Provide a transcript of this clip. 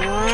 Wow.